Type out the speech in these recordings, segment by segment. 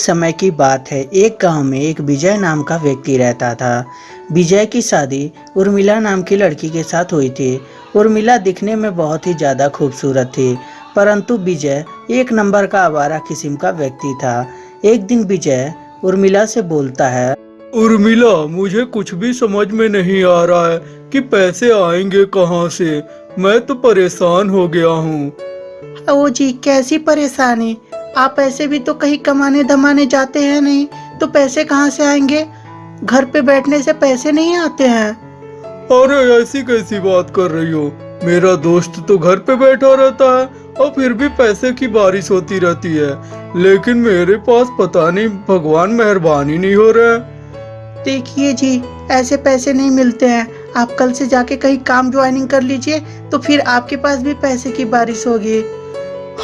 समय की बात है। एक गाँव में एक विजय नाम का व्यक्ति रहता था। विजय की शादी उर्मिला नाम की लड़की के साथ हुई थी। उर्मिला दिखने में बहुत ही ज़्यादा खूबसूरत थी परंतु विजय एक नंबर का आवारा किस्म का व्यक्ति था। एक दिन विजय उर्मिला से बोलता है उर्मिला मुझे कुछ भी समझ में नहीं आ रहा है कि पैसे आएँगे कहाँ से। मैं तो परेशान हो गया हूँ। ओ जी कैसी परेशानी? आप ऐसे भी तो कहीं कमाने धमाने जाते हैं नहीं तो पैसे कहाँ से आएँगे? घर पे बैठने से पैसे नहीं आते हैं। अरे ऐसी कैसी बात कर रही हो? मेरा दोस्त तो घर पे बैठा रहता है और फिर भी पैसे की बारिश होती रहती है। लेकिन मेरे पास पता नहीं भगवान मेहरबानी नहीं हो रहा है। देखिए जी ऐसे पैसे नहीं मिलते हैं। आप कल से जाके कहीं काम ज्वाइनिंग कर लीजिए तो फिर आपके पास भी पैसे की बारिश होगी।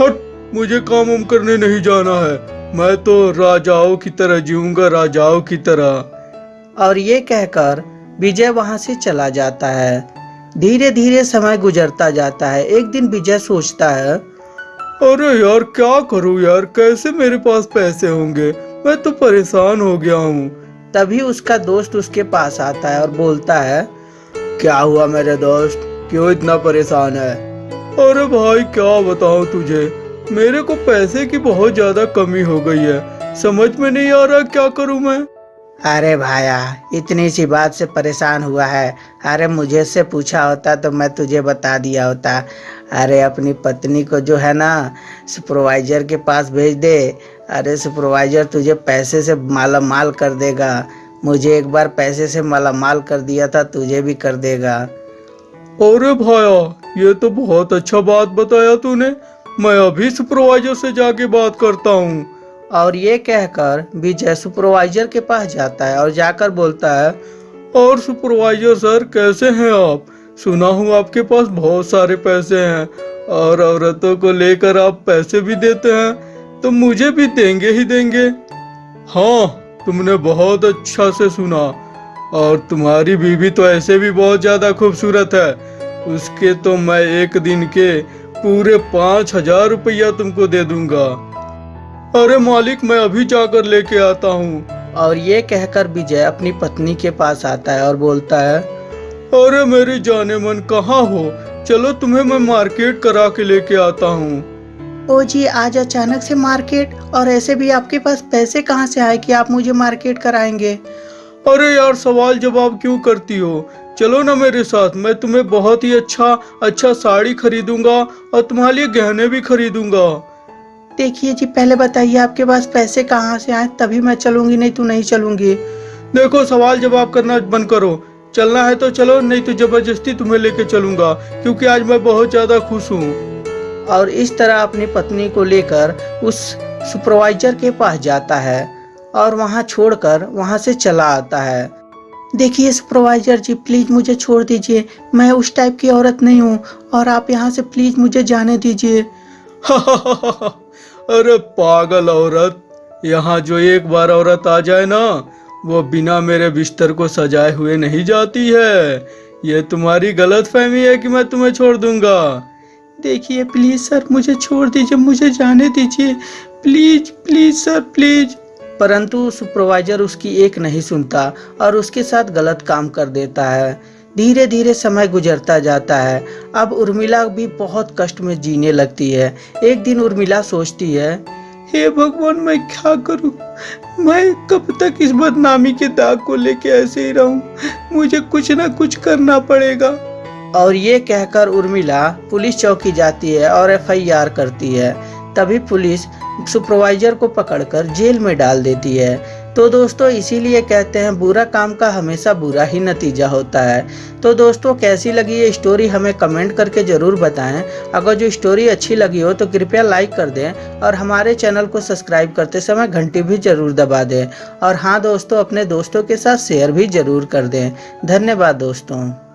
हट! मुझे काम उम करने नहीं जाना है। मैं तो राजाओं की तरह जीऊँगा राजाओं की तरह। और ये कहकर विजय वहाँ से चला जाता है। धीरे धीरे समय गुजरता जाता है। एक दिन विजय सोचता है अरे यार क्या करूँ यार? कैसे मेरे पास पैसे होंगे? मैं तो परेशान हो गया हूँ। तभी उसका दोस्त उसके पास आता है और बोलता है क्या हुआ मेरे दोस्त? क्यों इतना परेशान है? अरे भाई क्या बताऊँ तुझे? मेरे को पैसे की बहुत ज़्यादा कमी हो गई है। समझ में नहीं आ रहा क्या करूँ मैं? अरे भाया इतनी सी बात से परेशान हुआ है। अरे मुझे से पूछा होता तो मैं तुझे बता दिया होता। अरे अपनी पत्नी को जो है ना सुपरवाइजर के पास भेज दे। अरे सुपरवाइजर तुझे पैसे से माला माल कर देगा। मुझे एक बार पैसे से माला माल कर दिया था तुझे भी कर देगा। अरे भाया ये तो बहुत अच्छा बात बताया तूने। मैं अभी सुपरवाइजर से जाके बात करता हूँ। और ये कहकर विजय सुपरवाइजर के पास जाता है और जाकर बोलता है और सुपरवाइजर सर कैसे हैं आप? सुना हूँ आपके पास बहुत सारे पैसे हैं और औरतों को लेकर आप पैसे भी देते हैं तो मुझे भी देंगे ही देंगे। हाँ तुमने बहुत अच्छा से सुना और तुम्हारी बीवी तो ऐसे भी बहुत ज़्यादा खूबसूरत है। उसके तो मैं एक दिन के पूरे पाँच हज़ार रुपया तुमको दे दूँगा। अरे मालिक मैं अभी जाकर लेके आता हूँ। और ये कहकर विजय अपनी पत्नी के पास आता है और बोलता है अरे मेरी जाने मन कहाँ हो? चलो तुम्हें मैं मार्केट करा के लेके आता हूँ। ओ जी आज अचानक से मार्केट? और ऐसे भी आपके पास पैसे कहाँ से आए कि आप मुझे मार्केट कराएँगे? अरे यार सवाल जवाब क्यों करती हो? चलो ना मेरे साथ मैं तुम्हें बहुत ही अच्छा अच्छा साड़ी खरीदूँगा और तुम्हारे लिए गहने भी खरीदूँगा। देखिए जी पहले बताइए आपके पास पैसे कहाँ से आए तभी मैं चलूँगी नहीं तो नहीं चलूँगी। देखो सवाल जवाब करना बंद करो। चलना है तो चलो नहीं तो ज़बरदस्ती तुम्हें लेके चलूँगा क्योंकि आज मैं बहुत ज़्यादा खुश हूँ। और इस तरह अपनी पत्नी को लेकर उस सुपरवाइजर के पास जाता है और वहाँ छोड़कर वहाँ से चला आता है। देखिए सुपरवाइजर जी प्लीज़ मुझे छोड़ दीजिए। मैं उस टाइप की औरत नहीं हूँ और आप यहाँ से प्लीज़ मुझे जाने दीजिए। अरे पागल औरत, यहाँ जो एक बार औरत आ जाए ना, वो बिना मेरे बिस्तर को सजाए हुए नहीं जाती है। ये तुम्हारी गलत फहमी है कि मैं तुम्हें छोड़ दूँगा। देखिए प्लीज़ सर मुझे छोड़ दीजिए, मुझे जाने दीजिए। प्लीज़ प्लीज़ सर प्लीज़ परंतु सुपरवाइजर उसकी एक नहीं सुनता और उसके साथ गलत काम कर देता है। धीरे धीरे समय गुजरता जाता है। अब उर्मिला भी बहुत कष्ट में जीने लगती है। एक दिन उर्मिला सोचती है, हे भगवान, मैं क्या करूँ? मैं कब तक इस बदनामी के दाग को लेके ऐसे ही रहूँ? मुझे कुछ ना कुछ करना पड़ेगा। और ये कहकर उर्मिला पुलिस चौकी जाती है और एफआईआर करती है। तभी पुलिस सुपरवाइजर को पकड़कर जेल में डाल देती है। तो दोस्तों, इसीलिए कहते हैं, बुरा काम का हमेशा बुरा ही नतीजा होता है। तो दोस्तों, कैसी लगी ये स्टोरी हमें कमेंट करके ज़रूर बताएँ। अगर जो स्टोरी अच्छी लगी हो तो कृपया लाइक कर दें और हमारे चैनल को सब्सक्राइब करते समय घंटी भी ज़रूर दबा दें। और हाँ दोस्तों, अपने दोस्तों के साथ शेयर भी ज़रूर कर दें। धन्यवाद, दोस्तों।